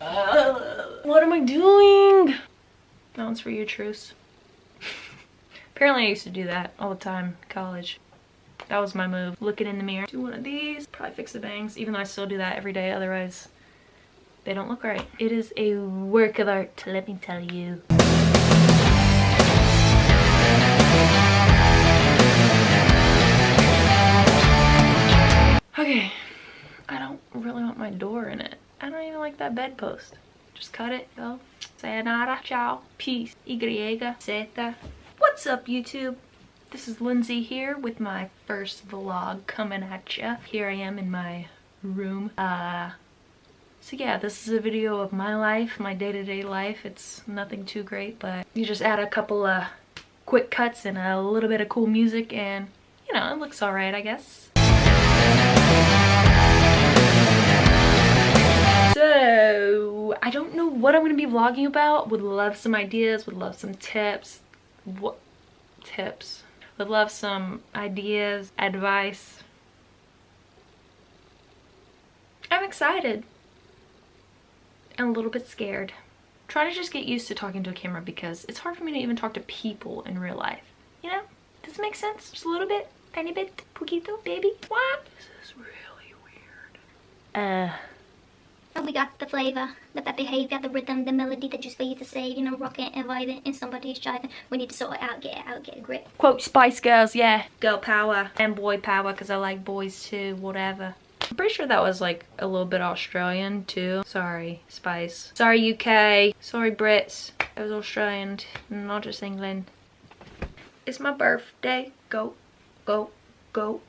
Uh, what am I doing? That one's for you, Truce. Apparently I used to do that all the time in college. That was my move. Looking in the mirror. Do one of these. Probably fix the bangs, even though I still do that every day. Otherwise, they don't look right. It is a work of art, let me tell you. Okay, I don't really want my door in it. I don't even like that bedpost. Just cut it, yo. Sayonara, ciao, peace, y, zeta. What's up, YouTube? This is Lindsay here with my first vlog coming at ya. Here I am in my room. Uh, so yeah, this is a video of my life, my day-to-day -day life. It's nothing too great, but you just add a couple of quick cuts and a little bit of cool music and, you know, it looks alright, I guess. I don't know what I'm going to be vlogging about. Would love some ideas, would love some tips. What tips? Would love some ideas, advice. I'm excited. And a little bit scared. Try to just get used to talking to a camera because it's hard for me to even talk to people in real life. You know? Does it make sense? Just a little bit? Tiny bit? Poquito? Baby? What? This is really weird. Uh... And we got the flavor, the bad behavior, the rhythm, the melody that just for you to say, you know, rocking and vibing and somebody's driving. We need to sort it out, get it out, get a grip. Quote Spice Girls, yeah. Girl power and boy power because I like boys too, whatever. I'm pretty sure that was like a little bit Australian too. Sorry, Spice. Sorry, UK. Sorry, Brits. It was Australian, not just England. It's my birthday. Go, go, go.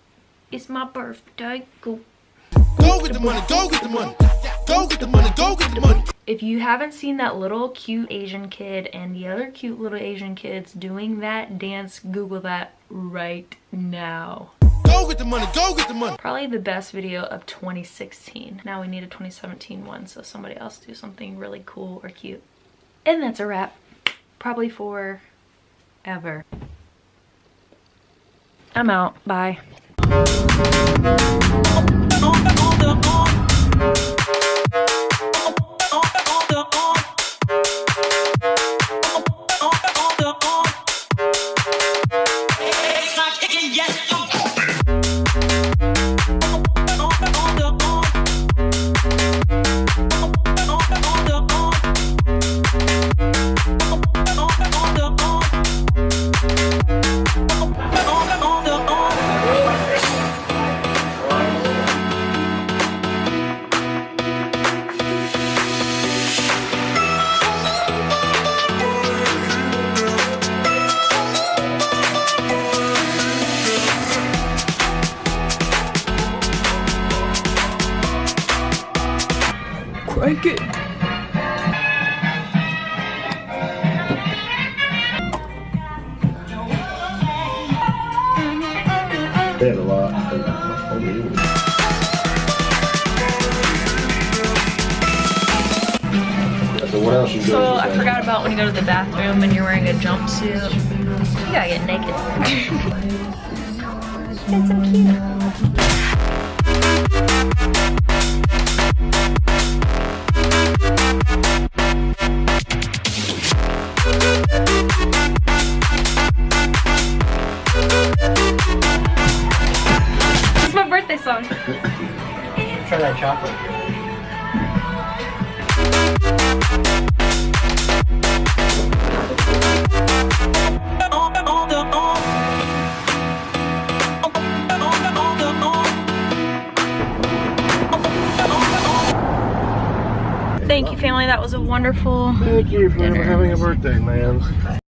It's my birthday. Go. Go get the money, go get the money. Go get the money, go get the money. If you haven't seen that little cute Asian kid and the other cute little Asian kids doing that dance, Google that right now. Go get the money, go get the money. Probably the best video of 2016. Now we need a 2017 one, so somebody else do something really cool or cute. And that's a wrap. Probably for ever. I'm out. Bye. Crank it. They have a lot. So what else you So I forgot about when you go to the bathroom and you're wearing a jumpsuit. You gotta get naked. Get some cute. Song. Try that chocolate. Thank you, family. That was a wonderful Thank you for dinner. having a birthday, man.